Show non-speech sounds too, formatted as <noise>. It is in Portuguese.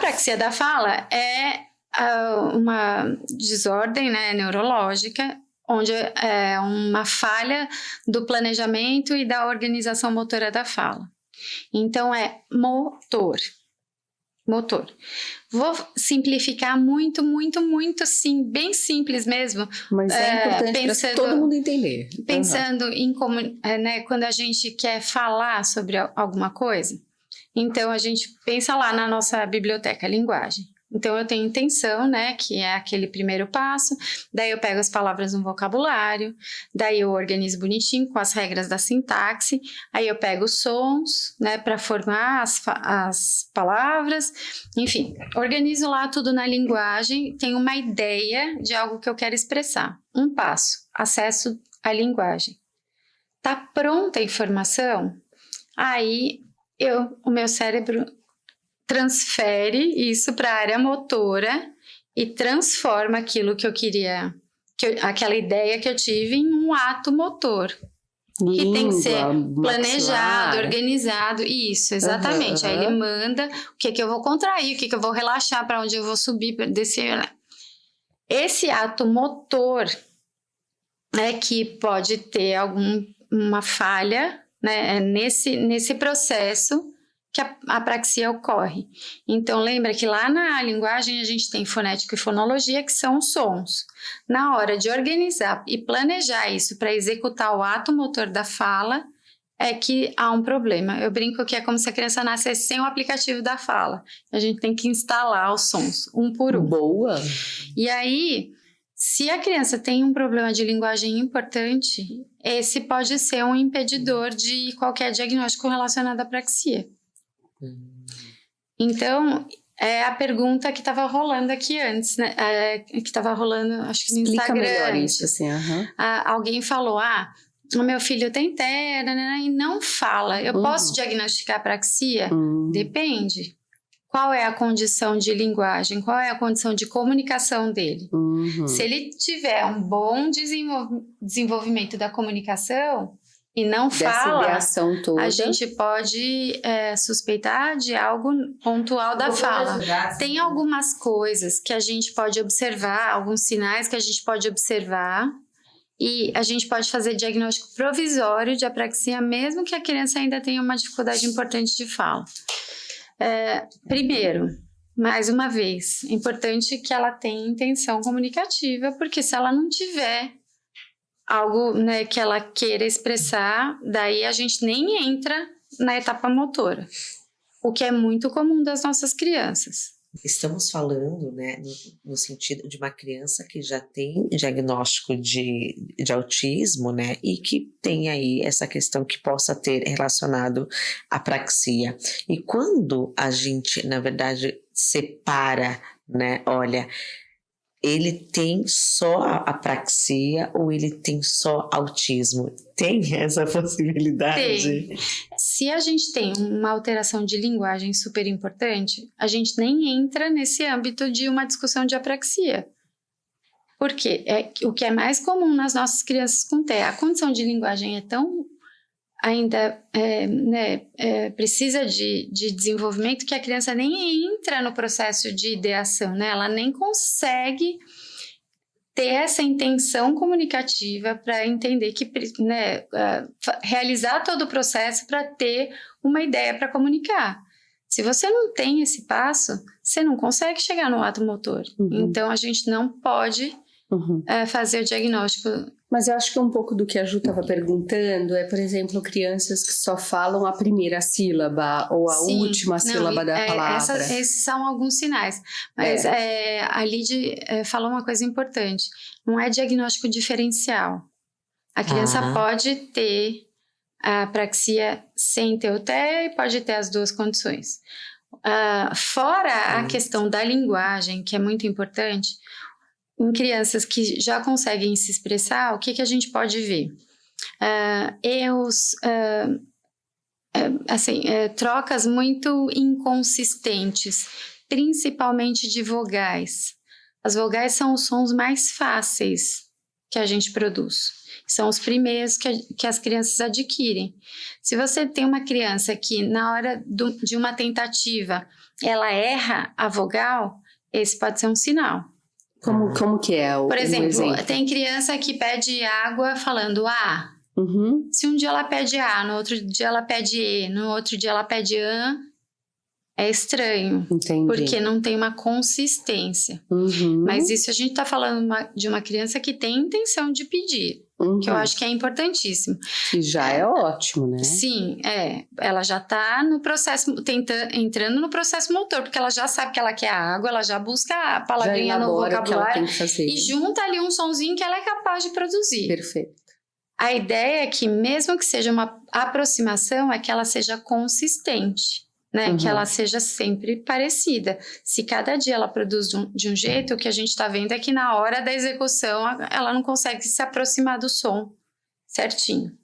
apraxia da fala é uh, uma desordem né, neurológica onde é uma falha do planejamento e da organização motora da fala. Então é motor. Motor. Vou simplificar muito, muito, muito, assim, bem simples mesmo. Mas é, é importante para todo mundo entender. Pensando uhum. em como, é, né, quando a gente quer falar sobre alguma coisa, então a gente pensa lá na nossa biblioteca linguagem. Então eu tenho intenção, né, que é aquele primeiro passo, daí eu pego as palavras no vocabulário, daí eu organizo bonitinho com as regras da sintaxe, aí eu pego os sons, né, para formar as, as palavras, enfim, organizo lá tudo na linguagem, tenho uma ideia de algo que eu quero expressar. Um passo, acesso à linguagem. Tá pronta a informação? Aí eu, o meu cérebro transfere isso para a área motora e transforma aquilo que eu queria, que eu, aquela ideia que eu tive em um ato motor. Língua, que tem que ser planejado, maxilar. organizado, isso, exatamente. Uhum. Aí ele manda o que que eu vou contrair, o que que eu vou relaxar, para onde eu vou subir, descer. Esse ato motor é que pode ter alguma falha né, nesse, nesse processo que a apraxia ocorre. Então, lembra que lá na linguagem a gente tem fonética e fonologia, que são os sons. Na hora de organizar e planejar isso para executar o ato motor da fala, é que há um problema. Eu brinco que é como se a criança nascesse sem o aplicativo da fala. A gente tem que instalar os sons, um por um. Boa! E aí, se a criança tem um problema de linguagem importante, esse pode ser um impedidor de qualquer diagnóstico relacionado à apraxia. Então, é a pergunta que estava rolando aqui antes, né? É, que estava rolando, acho que no Explica Instagram. melhor isso, assim, uhum. ah, alguém falou, ah, o meu filho tem TEA né, e não fala. Eu uhum. posso diagnosticar apraxia? Uhum. Depende. Qual é a condição de linguagem? Qual é a condição de comunicação dele? Uhum. Se ele tiver um bom desenvolvimento da comunicação, e não fala, toda. a gente pode é, suspeitar de algo pontual da fala. Ajudar, Tem algumas coisas que a gente pode observar, alguns sinais que a gente pode observar e a gente pode fazer diagnóstico provisório de apraxia, mesmo que a criança ainda tenha uma dificuldade importante de fala. É, primeiro, mais uma vez, importante que ela tenha intenção comunicativa, porque se ela não tiver algo né, que ela queira expressar, daí a gente nem entra na etapa motora, o que é muito comum das nossas crianças. Estamos falando né, no, no, sentido de uma criança que já tem diagnóstico de, de autismo né, e que tem aí essa questão que possa ter relacionado à praxia. E quando a gente, na verdade, separa, né, olha, ele tem só apraxia ou ele tem só autismo? Tem essa <laughs> possibilidade? Tem. Se a gente tem uma alteração de linguagem super importante, a gente nem entra nesse âmbito de uma discussão de apraxia. Por quê? É, o que é mais comum nas nossas crianças com TEA, a condição de linguagem é tão ainda é, né, é, precisa de, de desenvolvimento que a criança nem entra no processo de ideação, né? Ela nem consegue ter essa intenção comunicativa para entender que, né, realizar todo o processo para ter uma ideia para comunicar. Se você não tem esse passo, você não consegue chegar no ato motor. Uhum. Então, a gente não pode uhum. uh, fazer o diagnóstico mas eu acho que um pouco do que a Ju estava perguntando é, por exemplo, crianças que só falam a primeira sílaba ou a Sim, última não, sílaba da é, palavra. Essa, esses são alguns sinais. Mas é. É, a Lid é, falou uma coisa importante. Não é diagnóstico diferencial. A criança ah. pode ter a apraxia sem ter o TEA e pode ter as duas condições. Uh, fora a questão da linguagem, que é muito importante, em crianças que já conseguem se expressar, o que, que a gente pode ver? Uh, erros, uh, uh, assim, trocas muito inconsistentes, principalmente de vogais. As vogais são os sons mais fáceis que a gente produz. São os primeiros que, a, que as crianças adquirem. Se você tem uma criança que, na hora do, de uma tentativa, ela erra a vogal, esse pode ser um sinal. Como, como que é o Por exemplo, um exemplo? tem criança que pede água falando A. Uhum. Se um dia ela pede A, no outro dia ela pede E, no outro dia ela pede AN, é estranho. Entendi. Porque não tem uma consistência. Uhum. Mas isso a gente está falando de uma criança que tem intenção de pedir, Uhum. que eu acho que é importantíssimo. que já é ótimo, né? Sim, é. Ela já está no processo, tenta, entrando no processo motor, porque ela já sabe que ela quer água, ela já busca a palavrinha no vocabulário e junta ali um sonzinho que ela é capaz de produzir. Perfeito. A ideia é que, mesmo que seja uma aproximação, é que ela seja consistente, né? Uhum. Que ela seja sempre parecida. Se cada dia ela produz de um, de um jeito, o que a gente está vendo é que na hora da execução ela não consegue se aproximar do som certinho.